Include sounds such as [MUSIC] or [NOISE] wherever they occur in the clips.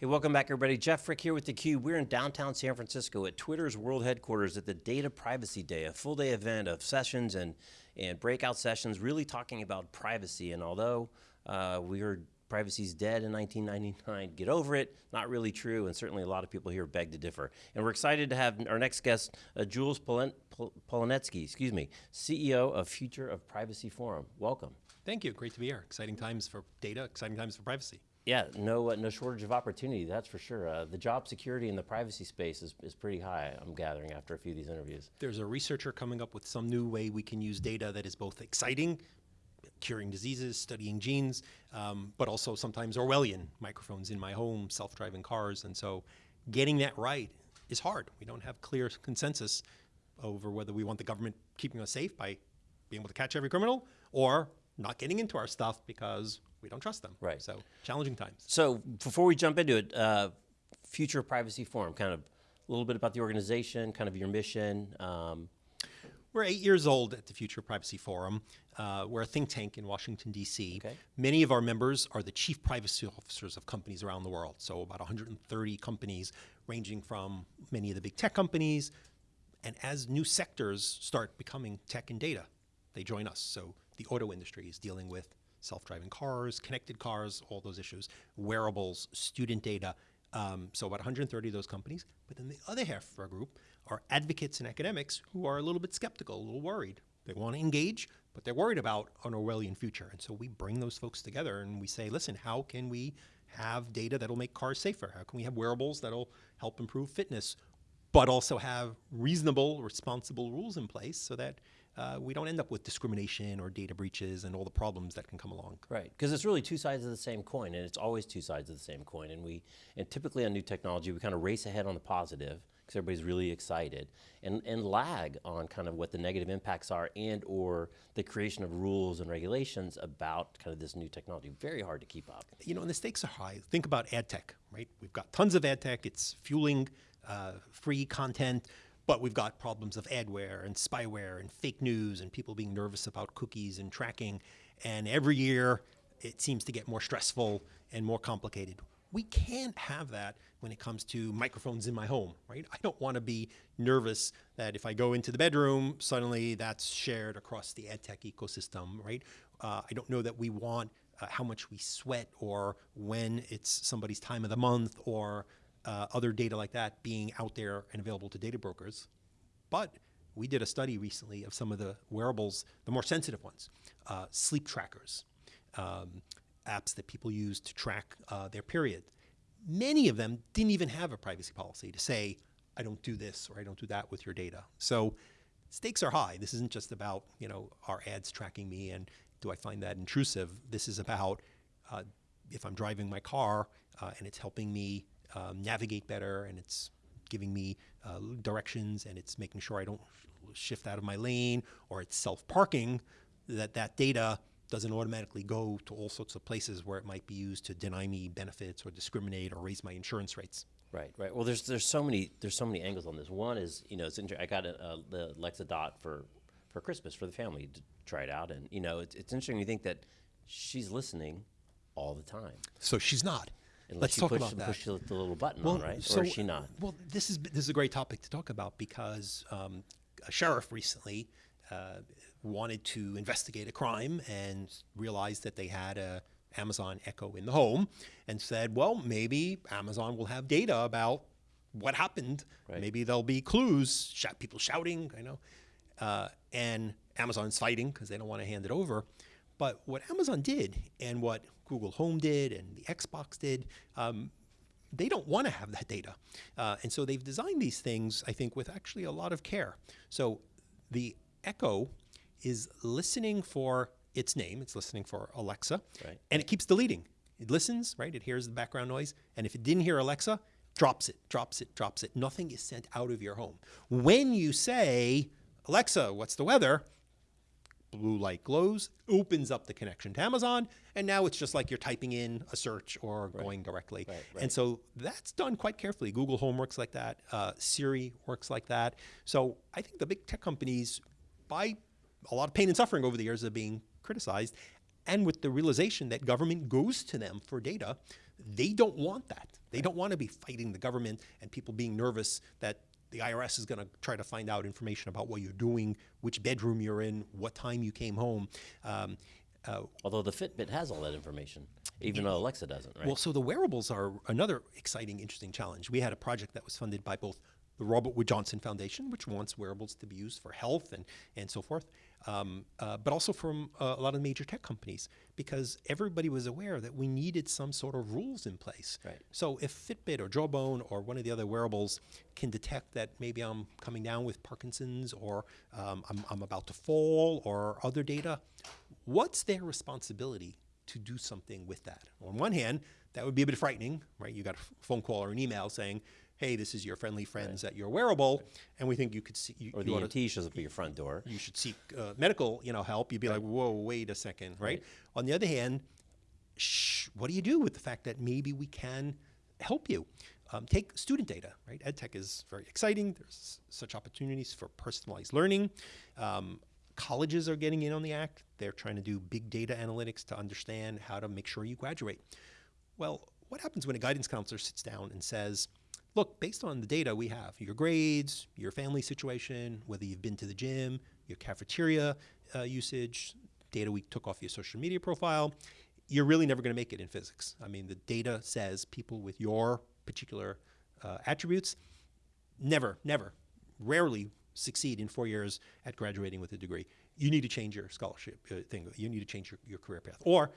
Hey, welcome back everybody. Jeff Frick here with theCUBE. We're in downtown San Francisco at Twitter's world headquarters at the Data Privacy Day, a full day event of sessions and, and breakout sessions really talking about privacy. And although uh, we heard privacy's dead in 1999, get over it, not really true, and certainly a lot of people here beg to differ. And we're excited to have our next guest, uh, Jules Polin Polonetsky, excuse me, CEO of Future of Privacy Forum. Welcome. Thank you, great to be here. Exciting times for data, exciting times for privacy. Yeah, no, uh, no shortage of opportunity, that's for sure. Uh, the job security in the privacy space is, is pretty high, I'm gathering after a few of these interviews. There's a researcher coming up with some new way we can use data that is both exciting, curing diseases, studying genes, um, but also sometimes Orwellian, microphones in my home, self-driving cars, and so getting that right is hard. We don't have clear consensus over whether we want the government keeping us safe by being able to catch every criminal or not getting into our stuff because we don't trust them. Right. So challenging times. So before we jump into it, uh, Future Privacy Forum, kind of a little bit about the organization, kind of your mission. Um, we're eight years old at the Future Privacy Forum. Uh, we're a think tank in Washington, D.C. Okay. Many of our members are the chief privacy officers of companies around the world. So about 130 companies ranging from many of the big tech companies. And as new sectors start becoming tech and data, they join us. So the auto industry is dealing with self-driving cars, connected cars, all those issues, wearables, student data. Um, so about 130 of those companies. But then the other half of our group are advocates and academics who are a little bit skeptical, a little worried. They want to engage, but they're worried about an Orwellian future. And so we bring those folks together and we say, listen, how can we have data that'll make cars safer? How can we have wearables that'll help improve fitness, but also have reasonable, responsible rules in place so that uh, we don't end up with discrimination or data breaches and all the problems that can come along. Right, because it's really two sides of the same coin, and it's always two sides of the same coin. And we, and typically on new technology, we kind of race ahead on the positive because everybody's really excited, and and lag on kind of what the negative impacts are, and or the creation of rules and regulations about kind of this new technology. Very hard to keep up. You know, and the stakes are high. Think about ad tech, right? We've got tons of ad tech. It's fueling uh, free content. But we've got problems of adware and spyware and fake news and people being nervous about cookies and tracking. And every year it seems to get more stressful and more complicated. We can't have that when it comes to microphones in my home, right? I don't want to be nervous that if I go into the bedroom, suddenly that's shared across the ad tech ecosystem, right? Uh, I don't know that we want uh, how much we sweat or when it's somebody's time of the month or uh, other data like that being out there and available to data brokers. But we did a study recently of some of the wearables, the more sensitive ones, uh, sleep trackers, um, apps that people use to track uh, their period. Many of them didn't even have a privacy policy to say, I don't do this or I don't do that with your data. So stakes are high. This isn't just about, you know, are ads tracking me and do I find that intrusive? This is about uh, if I'm driving my car uh, and it's helping me um, navigate better and it's giving me uh, directions and it's making sure I don't shift out of my lane or it's self-parking, that that data doesn't automatically go to all sorts of places where it might be used to deny me benefits or discriminate or raise my insurance rates. Right, right. Well, there's there's so many there's so many angles on this. One is you know it's I got a, the Alexa Dot for for Christmas for the family to try it out, and you know it's it's interesting You think that she's listening all the time. So she's not. Unless Let's you talk push, about that. push the little button Well, on, right? so- or is she not? Well, this is this is a great topic to talk about because um, a sheriff recently uh, wanted to investigate a crime and realized that they had a Amazon Echo in the home, and said, well, maybe Amazon will have data about what happened. Right. Maybe there'll be clues, shout, people shouting, I know, uh, and Amazon's fighting because they don't want to hand it over. But what Amazon did and what Google Home did and the Xbox did, um, they don't want to have that data. Uh, and so they've designed these things, I think, with actually a lot of care. So the Echo is listening for its name, it's listening for Alexa, Right. and it keeps deleting. It listens, right? It hears the background noise, and if it didn't hear Alexa, drops it, drops it, drops it. Nothing is sent out of your home. When you say, Alexa, what's the weather? Blue light glows, opens up the connection to Amazon, and now it's just like you're typing in a search or going directly. Right, right. And so that's done quite carefully. Google Home works like that. Uh, Siri works like that. So I think the big tech companies, by a lot of pain and suffering over the years of being criticized, and with the realization that government goes to them for data, they don't want that. They don't want to be fighting the government and people being nervous that the IRS is going to try to find out information about what you're doing, which bedroom you're in, what time you came home. Um, uh, Although the Fitbit has all that information, even though Alexa doesn't, right? well, so the wearables are another exciting, interesting challenge. We had a project that was funded by both the Robert Wood Johnson Foundation, which wants wearables to be used for health and, and so forth, um, uh, but also from uh, a lot of major tech companies, because everybody was aware that we needed some sort of rules in place. Right. So if Fitbit or Jawbone or one of the other wearables can detect that maybe I'm coming down with Parkinson's or um, I'm, I'm about to fall or other data, what's their responsibility to do something with that? On one hand, that would be a bit frightening, right? You got a phone call or an email saying, "Hey, this is your friendly friends at your wearable," and we think you could see you, or the EMT shows up at your front door. you should seek uh, medical, you know, help. You'd be like, "Whoa, wait a second, right? On the other hand, shh, what do you do with the fact that maybe we can help you? Um, take student data, right? EdTech is very exciting. There's such opportunities for personalized learning. Um, colleges are getting in on the act. They're trying to do big data analytics to understand how to make sure you graduate. Well, what happens when a guidance counselor sits down and says, look, based on the data we have, your grades, your family situation, whether you've been to the gym, your cafeteria uh, usage, data we took off your social media profile, you're really never going to make it in physics. I mean, the data says people with your particular uh, attributes never, never, rarely succeed in four years at graduating with a degree. You need to change your scholarship uh, thing. You need to change your, your career path. Or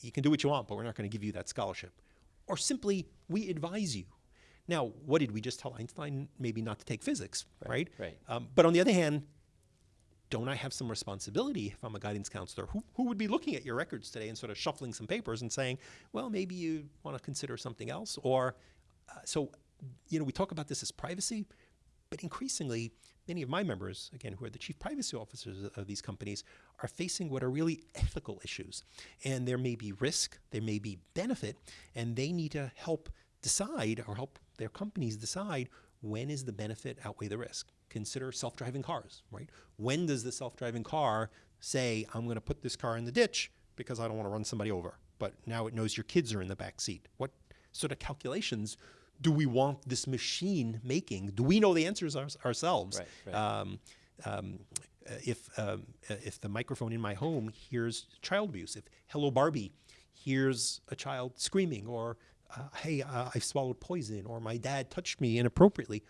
you can do what you want, but we're not going to give you that scholarship. Or simply, we advise you. Now, what did we just tell Einstein? Maybe not to take physics, right? right. Um, but on the other hand, don't I have some responsibility if I'm a guidance counselor? Who, who would be looking at your records today and sort of shuffling some papers and saying, well, maybe you want to consider something else? Or, uh, so, you know, we talk about this as privacy, but increasingly, many of my members, again, who are the chief privacy officers of these companies, are facing what are really ethical issues. And there may be risk, there may be benefit, and they need to help decide or help their companies decide when is the benefit outweigh the risk. Consider self-driving cars, right? When does the self-driving car say, I'm going to put this car in the ditch because I don't want to run somebody over, but now it knows your kids are in the back seat? What sort of calculations do we want this machine making? Do we know the answers our, ourselves? Right, right. Um, um, uh, if um, uh, if the microphone in my home hears child abuse, if Hello Barbie hears a child screaming, or uh, Hey, uh, I swallowed poison, or my dad touched me inappropriately,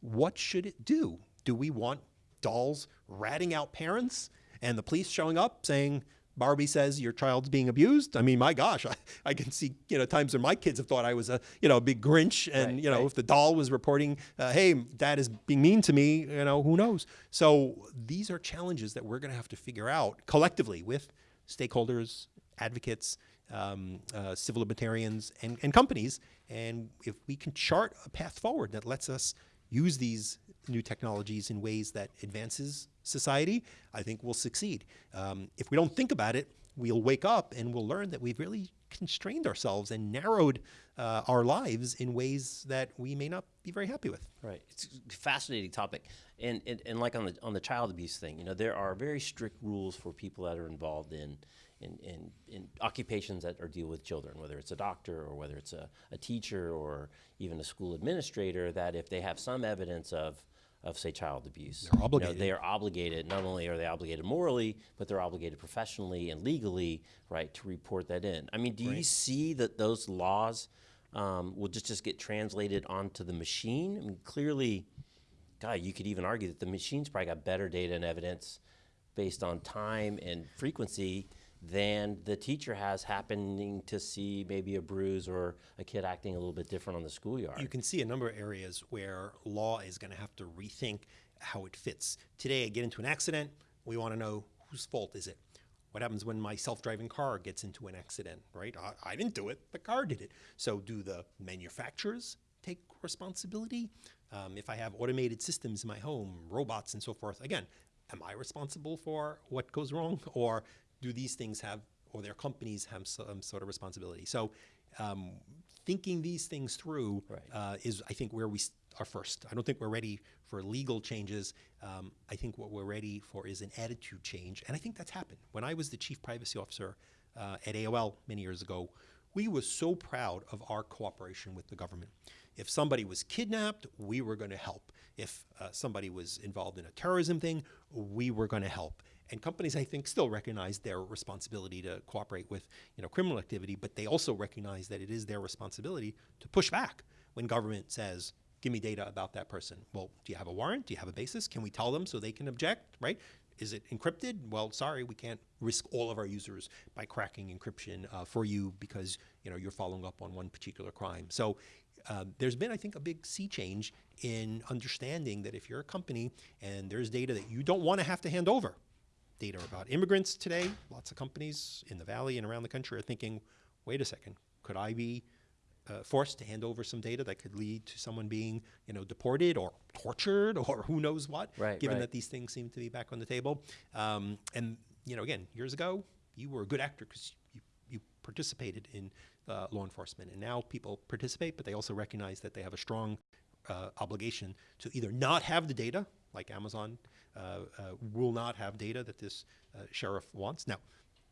what should it do? Do we want dolls ratting out parents and the police showing up saying? Barbie says your child's being abused. I mean, my gosh, [LAUGHS] I, I can see you know times when my kids have thought I was a you know a big Grinch, and Right, you know right. if the doll was reporting, uh, "Hey, dad is being mean to me," you know, who knows? So these are challenges that we're going to have to figure out collectively with stakeholders, advocates, um, uh, civil libertarians, and, and companies. And if we can chart a path forward that lets us use these new technologies in ways that advances society, I think we'll succeed. Um, if we don't think about it, we'll wake up and we'll learn that we've really constrained ourselves and narrowed uh, our lives in ways that we may not be very happy with. Right. It's a fascinating topic. And, and, and like on the, on the child abuse thing, you know, there are very strict rules for people that are involved in, in, in, in occupations that are deal with children, whether it's a doctor or whether it's a, a teacher or even a school administrator, that if they have some evidence of, of say child abuse, They're you know, obligated. they are obligated, not only are they obligated morally, but they're obligated professionally and legally, right, to report that in. I mean, do you see that those laws um, will just, just get translated onto the machine? I mean, clearly, God, you could even argue that the machine's probably got better data and evidence based on time and frequency than the teacher has happening to see maybe a bruise or a kid acting a little bit different on the schoolyard. You can see a number of areas where law is going to have to rethink how it fits. Today, I get into an accident. We want to know whose fault is it. What happens when my self-driving car gets into an accident? Right? I, I didn't do it. The car did it. So, do the manufacturers take responsibility? Um, if I have automated systems in my home, robots and so forth, again, am I responsible for what goes wrong, or do these things have, or their companies have some sort of responsibility? So, um, thinking these things through Right. uh, is, I think, where we are first. I don't think we're ready for legal changes. Um, I think what we're ready for is an attitude change, and I think that's happened. When I was the chief privacy officer uh, at AOL many years ago, we were so proud of our cooperation with the government. If somebody was kidnapped, we were going to help. If uh, somebody was involved in a terrorism thing, we were going to help. And companies, I think, still recognize their responsibility to cooperate with, you know, criminal activity, but they also recognize that it is their responsibility to push back when government says, "Give me data about that person." Well, do you have a warrant? Do you have a basis? Can we tell them so they can object? Right? Is it encrypted? Well, sorry, we can't risk all of our users by cracking encryption uh, for you because you know you're following up on one particular crime. So um, there's been, I think, a big sea change in understanding that if you're a company and there's data that you don't want to have to hand over, data about immigrants today, lots of companies in the valley and around the country are thinking, wait a second, could I be uh, forced to hand over some data that could lead to someone being, you know, deported or tortured or who knows what, Right, given right. that these things seem to be back on the table. Um, and, you know, again, years ago, you were a good actor because you, you participated in uh, law enforcement. And now people participate, but they also recognize that they have a strong uh, obligation to either not have the data, like Amazon uh, uh, will not have data that this uh, sheriff wants. Now,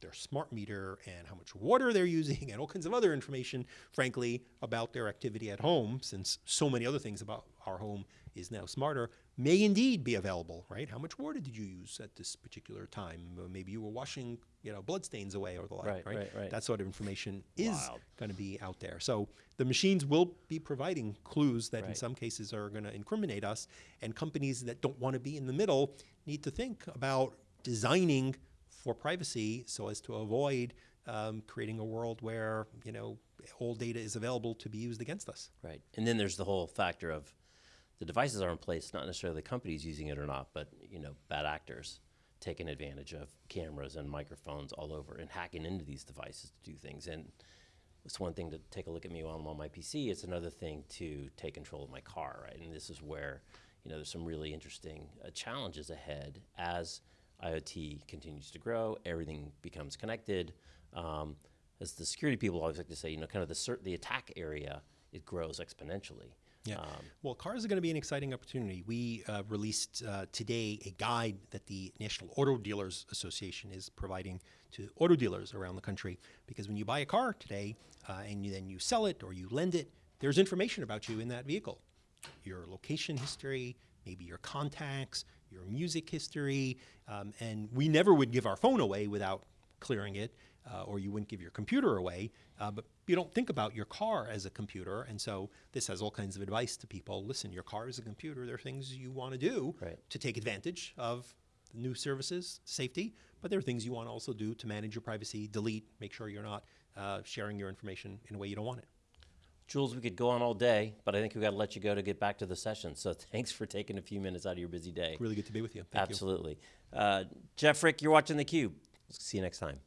their smart meter and how much water they're using [LAUGHS] and all kinds of other information, frankly, about their activity at home, since so many other things about our home is now smarter, may indeed be available, right? How much water did you use at this particular time? Maybe you were washing, you know, blood stains away or the like, Right, right? right, right. That sort of information is going to be out there. So the machines will be providing clues that in some cases are going to incriminate us, and companies that don't want to be in the middle need to think about designing for privacy so as to avoid um, creating a world where you know all data is available to be used against us. Right. And then there's the whole factor of the devices are in place, not necessarily the companies using it or not, but you know, bad actors taking advantage of cameras and microphones all over and hacking into these devices to do things. And it's one thing to take a look at me while I'm on my PC. It's another thing to take control of my car, right? And this is where you know there's some really interesting uh, challenges ahead as IoT continues to grow. Everything becomes connected. Um, as the security people always like to say, you know, kind of the the attack area it grows exponentially. Yeah. Um, well, cars are going to be an exciting opportunity. We uh, released uh, today a guide that the National Auto Dealers Association is providing to auto dealers around the country. Because when you buy a car today uh, and you, then you sell it or you lend it, there's information about you in that vehicle your location history, maybe your contacts, your music history. Um, and we never would give our phone away without clearing it, uh, or you wouldn't give your computer away. Uh, but you don't think about your car as a computer. And so this has all kinds of advice to people. Listen, your car is a computer. There are things you want to do Right. to take advantage of the new services, safety, but there are things you want to also do to manage your privacy, delete, make sure you're not uh, sharing your information in a way you don't want it. Jules, we could go on all day, but I think we've got to let you go to get back to the session. So [LAUGHS] thanks for taking a few minutes out of your busy day. Really good to be with you. Thank you. Absolutely. Uh, Jeff Frick, you're watching theCUBE. See you next time.